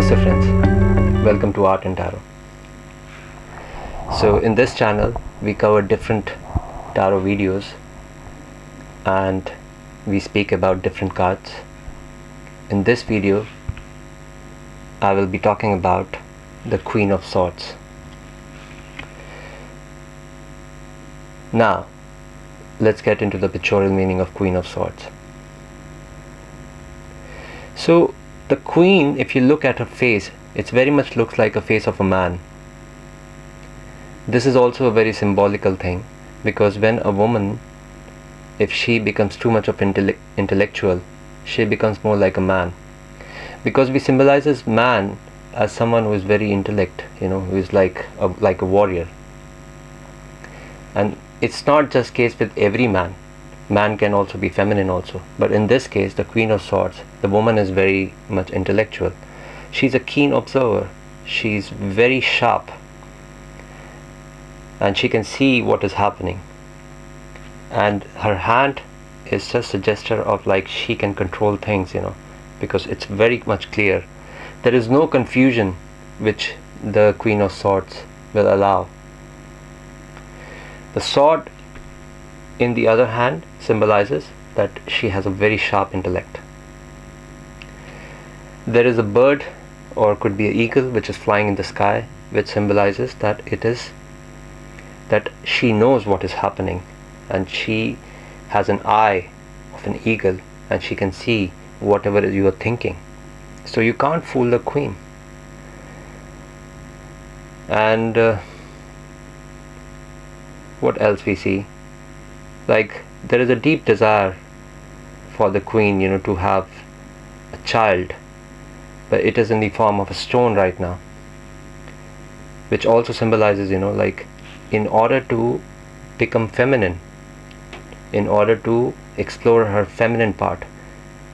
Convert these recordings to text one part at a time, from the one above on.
Namaste friends, welcome to Art and Tarot. So in this channel we cover different tarot videos and we speak about different cards. In this video I will be talking about the Queen of Swords. Now let's get into the pictorial meaning of Queen of Swords. So the queen, if you look at her face, it very much looks like a face of a man. This is also a very symbolical thing because when a woman, if she becomes too much of intelle intellectual, she becomes more like a man. Because we symbolizes man as someone who is very intellect, you know, who is like a, like a warrior. And it's not just case with every man man can also be feminine also. But in this case the queen of swords the woman is very much intellectual. She's a keen observer. She's very sharp. And she can see what is happening. And her hand is just a gesture of like she can control things you know because it's very much clear. There is no confusion which the queen of swords will allow. The sword in the other hand symbolizes that she has a very sharp intellect. There is a bird or could be an eagle which is flying in the sky which symbolizes that it is that she knows what is happening and she has an eye of an eagle and she can see whatever you are thinking. So you can't fool the queen. And uh, what else we see? Like there is a deep desire for the queen you know to have a child but it is in the form of a stone right now which also symbolizes you know like in order to become feminine in order to explore her feminine part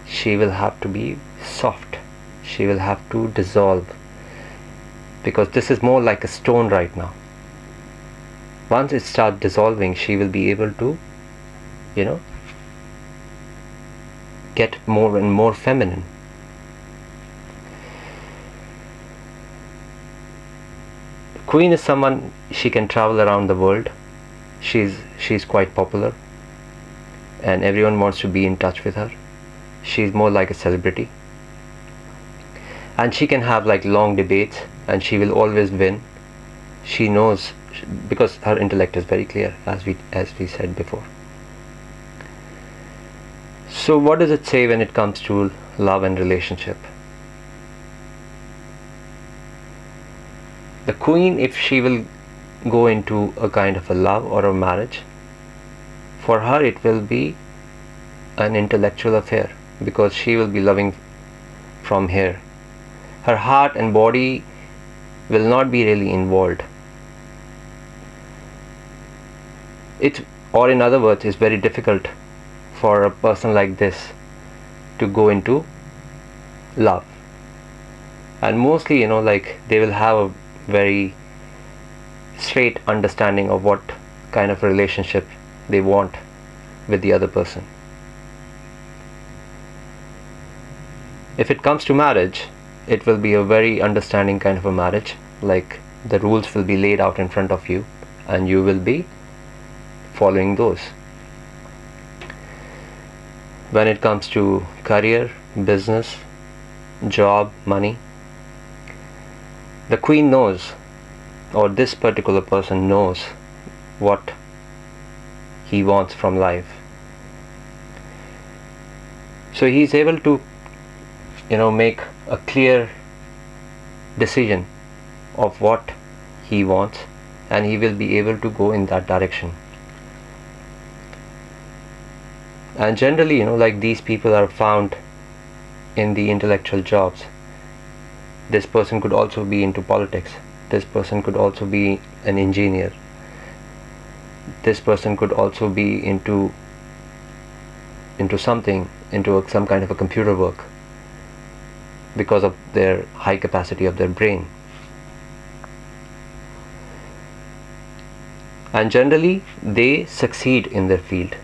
she will have to be soft. She will have to dissolve. Because this is more like a stone right now. Once it starts dissolving she will be able to you know get more and more feminine. Queen is someone she can travel around the world. She's she's quite popular. And everyone wants to be in touch with her. She's more like a celebrity. And she can have like long debates and she will always win. She knows because her intellect is very clear as we as we said before so what does it say when it comes to love and relationship? The queen, if she will go into a kind of a love or a marriage, for her it will be an intellectual affair because she will be loving from here. Her heart and body will not be really involved. It, or in other words, is very difficult for a person like this to go into love. And mostly you know like they will have a very straight understanding of what kind of relationship they want with the other person. If it comes to marriage it will be a very understanding kind of a marriage. Like the rules will be laid out in front of you and you will be following those when it comes to career, business, job, money. The queen knows, or this particular person knows, what he wants from life. So he is able to, you know, make a clear decision of what he wants and he will be able to go in that direction and generally you know like these people are found in the intellectual jobs. This person could also be into politics. This person could also be an engineer. This person could also be into into something into a, some kind of a computer work because of their high capacity of their brain. And generally they succeed in their field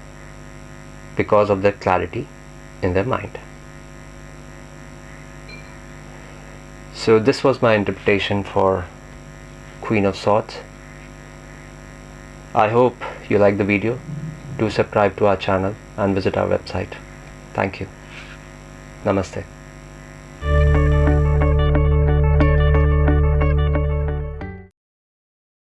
because of their clarity in their mind. so this was my interpretation for Queen of Swords. I hope you like the video. Do subscribe to our channel and visit our website. Thank you. Namaste